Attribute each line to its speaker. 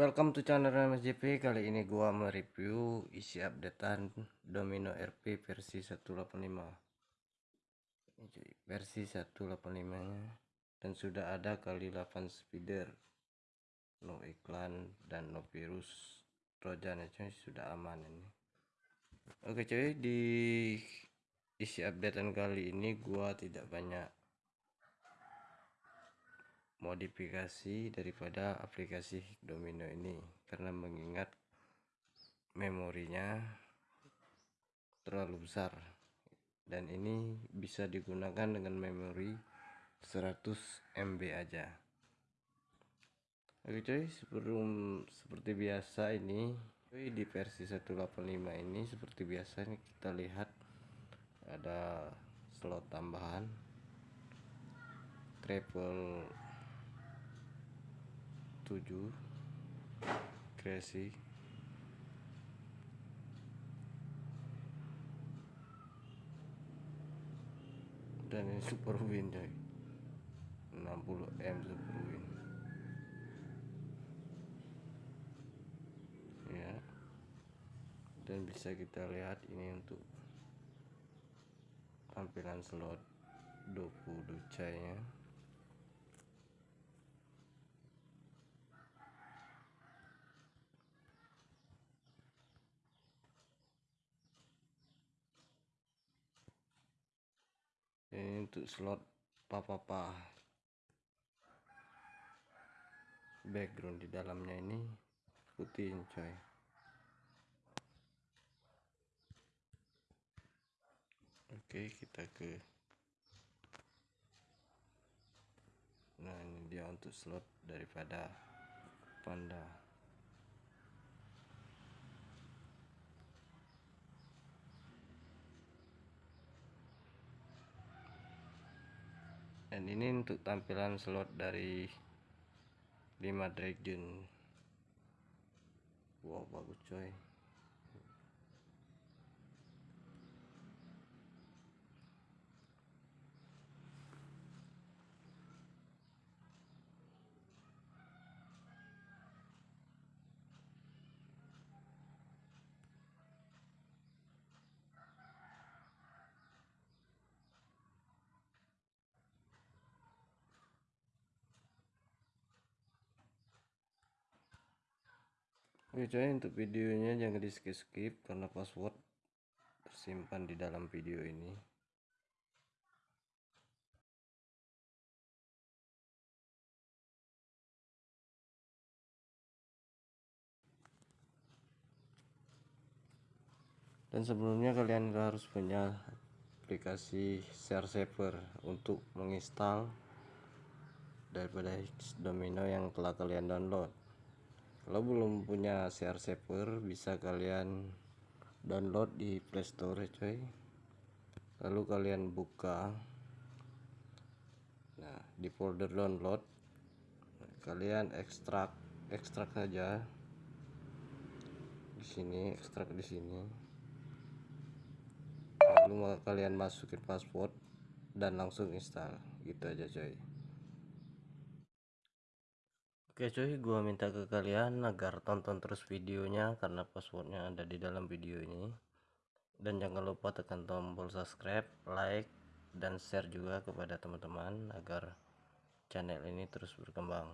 Speaker 1: Welcome to channel MSJP Kali ini gua mereview isi updatean Domino RP versi 185 Ini cuy, versi 185 nya. Dan sudah ada kali 8 speeder. No iklan dan no virus. Trojan cuy, sudah aman ini. Oke cuy, di isi updatean kali ini gua tidak banyak modifikasi daripada aplikasi domino ini. Karena mengingat memorinya terlalu besar. Dan ini bisa digunakan dengan memori 100 MB aja. Oke cuy sebelum seperti biasa ini cuy di versi 185 ini seperti biasa ini kita lihat ada slot tambahan travel 7 kreasi. Dan ini super win coy. 60 M super win. Ya. Dan bisa kita lihat ini untuk tampilan slot 20 ducainya ini untuk slot papa-papa background di dalamnya ini putih coy. Oke kita ke nah ini dia untuk slot daripada panda dan ini untuk tampilan slot dari 5 dragon wow bagus coy Oke coy untuk videonya jangan di skip skip karena password tersimpan di dalam video ini. Dan sebelumnya kalian harus punya aplikasi share saver untuk menginstal daripada domino yang telah kalian download kalau belum punya share saver bisa kalian download di playstore coy lalu kalian buka. Nah di folder download kalian ekstrak ekstrak saja. Di sini ekstrak di sini. Lalu kalian masukin password dan langsung install. Gitu aja coy Oke cuy, gua minta ke kalian agar tonton terus videonya karena passwordnya ada di dalam video ini. Dan jangan lupa tekan tombol subscribe, like, dan share juga kepada teman-teman agar channel ini terus berkembang.